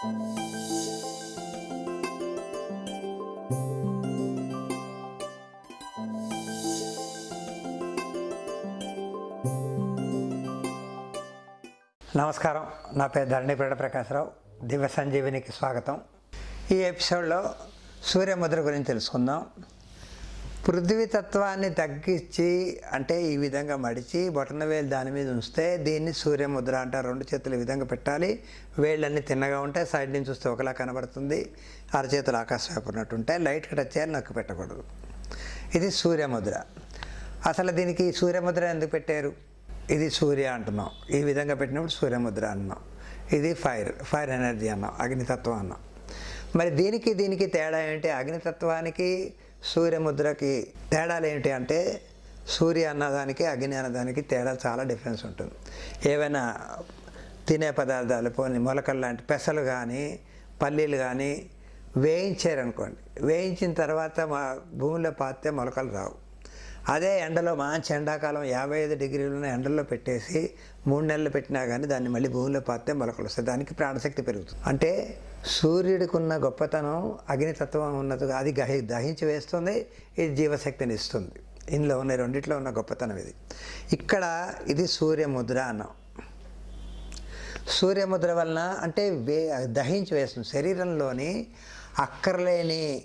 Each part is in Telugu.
నమస్కారం. నా పేరు ధరణిపేట ప్రకాశరావు దివ్య సంజీవినికి స్వాగతం. ఈ ఎపిసోడ్లో సూర్యముద్ర గురించి తెలుసుకుందాం. పృథ్వీ తత్వాన్ని తగ్గించి అంటే ఈ విధంగా మడిచి బొటన వేలు దాని మీద ఉంచితే దీన్ని సూర్యముద్ర అంటారు రెండు చేతులు ఈ విధంగా పెట్టాలి. వేళ్ళన్నీ తిన్నగా ఉంటాయి సైడ్ నుంచి చూస్తే ఒకలా కనబడుతుంది. అరచేతులు ఆకాశం వైపు ఉన్నట్టు ఉంటాయి లైట్ టచ్ చేయాలి నొక్కి పెట్టకూడదు. ఇది సూర్యముద్ర. అసలు దీనికి సూర్యముద్ర ఎందుకు పెట్టారు? ఇది సూర్య అంటున్నాం. ఈ విధంగా పెట్టినప్పుడు సూర్యముద్ర అన్నాం. ఇది ఫైర్ ఫైర్ ఎనర్జీ అన్నాం అగ్నితత్వం అన్నాం. మరి దీనికి దీనికి తేడా ఏంటి? అగ్నితత్వానికి సూర్యముద్రకి తేడాలు ఏంటి అంటే సూర్య అన్నదానికి అగ్ని అన్నదానికి తేడా చాలా డిఫరెన్స్ ఉంటుంది. ఏవైనా తినే పదార్థాలు పోనీ మొలకలు లాంటి పెసలు కానీ పల్లీలు కానీ వేయించారనుకోండి. వేయించిన తర్వాత మా భూమిలో పాతే మొలకలు రావు. అదే ఎండలో మంచి ఎండాకాలం యాభై ఐదు డిగ్రీల ఎండల్లో పెట్టేసి మూడు నెలలు పెట్టినా కానీ దాన్ని మళ్ళీ భూమిలో పాతే మొలకలు వస్తాయి. దానికి ప్రాణశక్తి పెరుగుతుంది. అంటే సూర్యుడికున్న గొప్పతనం అగ్నితత్వం ఉన్నది అది గహి దహించి వేస్తుంది ఇది జీవశక్తిని ఇస్తుంది. ఇందులో ఉన్న రెండిట్లో ఉన్న గొప్పతనం ఇది. ఇక్కడ ఇది సూర్యముద్ర అన్నాం. సూర్యముద్ర వలన అంటే వే దహించి వేస్తుంది. శరీరంలోని అక్కర్లేని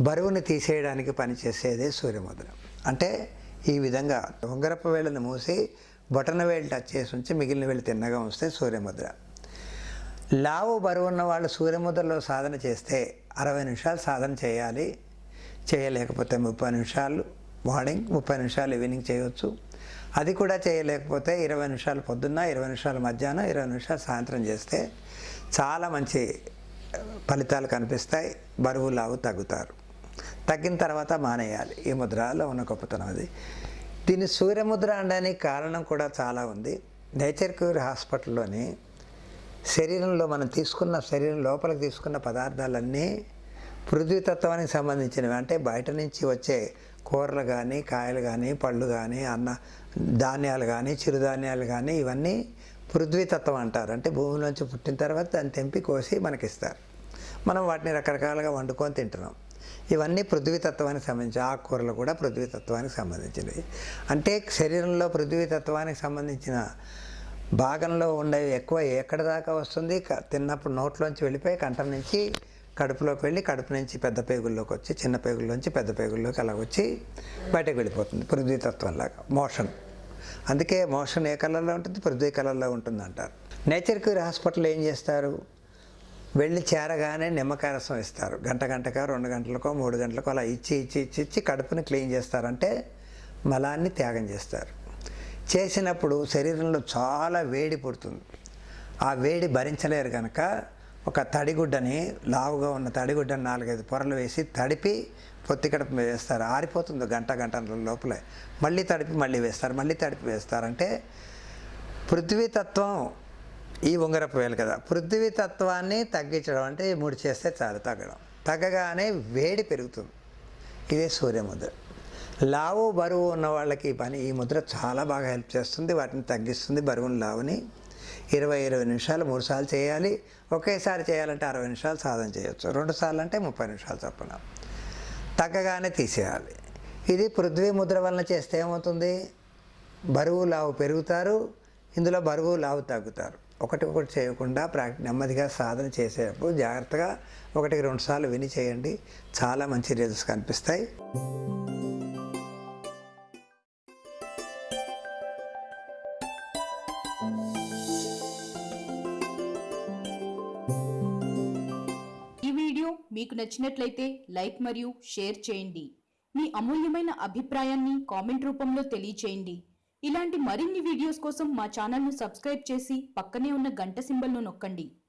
బరువుని తీసేయడానికి పనిచేసేదే సూర్యముద్ర. అంటే ఈ విధంగా ఉంగరపు వేళ్ళను మూసి బొటన వేళ్ళు టచ్ చేసి ఉంచి మిగిలిన వేళ్ళు తిన్నగా ఉంచితే సూర్యముద్ర. లావు బరువు ఉన్న వాళ్ళు సూర్యముద్రలో సాధన చేస్తే అరవై నిమిషాలు సాధన చేయాలి. చేయలేకపోతే ముప్పై నిమిషాలు మార్నింగ్ ముప్పై నిమిషాలు ఈవినింగ్ చేయవచ్చు అది కూడా చేయలేకపోతే ఇరవై నిమిషాలు పొద్దున్న ఇరవై నిమిషాలు మధ్యాహ్నం ఇరవై నిమిషాలు సాయంత్రం చేస్తే చాలా మంచి ఫలితాలు కనిపిస్తాయి. బరువు లావు తగ్గుతారు. తగ్గిన తర్వాత మానేయాలి. ఈ ముద్రలో ఉన్న గొప్పతనం అది. దీన్ని సూర్యముద్ర అనడానికి కారణం కూడా చాలా ఉంది. నేచర్ క్యూర్ హాస్పిటల్లోని శరీరంలో మనం తీసుకున్న శరీరం లోపలికి తీసుకున్న పదార్థాలన్నీ పృథ్వీతత్వానికి సంబంధించినవి. అంటే బయట నుంచి వచ్చే కూరలు కానీ కాయలు కానీ పళ్ళు కానీ అన్న ధాన్యాలు కానీ చిరుధాన్యాలు కానీ ఇవన్నీ పృథ్వీతత్వం అంటారు. అంటే భూమిలోంచి పుట్టిన తర్వాత దాన్ని తెంపి కోసి మనకిస్తారు. మనం వాటిని రకరకాలుగా వండుకొని తింటున్నాం. ఇవన్నీ పృథ్వీతత్వానికి సంబంధించి ఆకుకూరలు కూడా పృథ్వీతత్వానికి సంబంధించినవి. అంటే శరీరంలో పృథ్వీతత్వానికి సంబంధించిన భాగంలో ఉండేవి ఎక్కువ ఎక్కడ దాకా వస్తుంది? క- తిన్నప్పుడు నోట్లోంచి వెళ్ళిపోయి కంఠం నుంచి కడుపులోకి వెళ్ళి కడుపు నుంచి పెద్ద పేగుల్లోకి వచ్చి చిన్న పేగుల్లోంచి పెద్ద పేగుల్లోకి అలా వచ్చి బయటకు వెళ్ళిపోతుంది పృథ్వీతత్వంలాగా మోషన్. అందుకే మోషన్ ఏ కలర్లో ఉంటుంది? పృథ్వీ కలర్లో ఉంటుంది అంటారు నేచర్ క్యూర్ హాస్పిటల్ ఏం చేస్తారు? వెళ్ళి చేరగానే నిమ్మకాయ రసం ఇస్తారు. గంట గంటకో రెండు గంటలకో మూడు గంటలకో అలా ఇచ్చి ఇచ్చి ఇచ్చి ఇచ్చి కడుపుని క్లీన్ చేస్తారంటే మలాన్ని త్యాగం చేస్తారు. చేసినప్పుడు శరీరంలో చాలా వేడి పుడుతుంది. ఆ వేడి భరించలేరు కనుక ఒక తడిగుడ్డని లావుగా ఉన్న తడిగుడ్డని నాలుగైదు పొరలు వేసి తడిపి పొత్తి కడుపు వేస్తారు. ఆరిపోతుంది గంట గంట లోపలే. మళ్ళీ తడిపి మళ్ళీ వేస్తారు మళ్ళీ తడిపి వేస్తారంటే పృథ్వీతత్వం ఈ ఉంగరపు వేలు కదా. పృథ్వీ తత్వాన్ని తగ్గించడం అంటే ముడి మూడు చేస్తే చాలు తగ్గడం. తగ్గగానే వేడి పెరుగుతుంది. ఇదే సూర్యముద్ర లావు బరువు ఉన్న వాళ్ళకి ఈ పని ఈ ముద్ర చాలా బాగా హెల్ప్ చేస్తుంది వాటిని తగ్గిస్తుంది బరువుని లావుని. ఇరవై ఇరవై నిమిషాలు మూడు సార్లు చేయాలి. ఒకేసారి చేయాలంటే అరవై నిమిషాలు సాధన చేయొచ్చు. రెండు సార్లు అంటే ముప్పై నిమిషాలు చొప్పున. తగ్గగానే తీసేయాలి. ఇది పృథ్వీ ముద్ర వలన చేస్తే ఏమవుతుంది? బరువు లావు పెరుగుతారు. ఇందులో బరువు లావు తగ్గుతారు. ఒకటి ఒకటి చేయకుండా ప్రాక్ నెమ్మదిగా సాధన చేసేటప్పుడు జాగ్రత్తగా ఒకటికి రెండు సార్లు విని చేయండి. చాలా మంచి రిజల్ట్స్ కనిపిస్తాయి. ఈ వీడియో మీకు నచ్చినట్లయితే లైక్ మరియు షేర్ చేయండి. మీ అమూల్యమైన అభిప్రాయాన్ని కామెంట్ రూపంలో తెలియచేయండి. ఇలాంటి మరిన్ని వీడియోస్ కోసం మా ఛానల్ను సబ్స్క్రైబ్ చేసి పక్కనే ఉన్న గంట సింబల్ను నొక్కండి.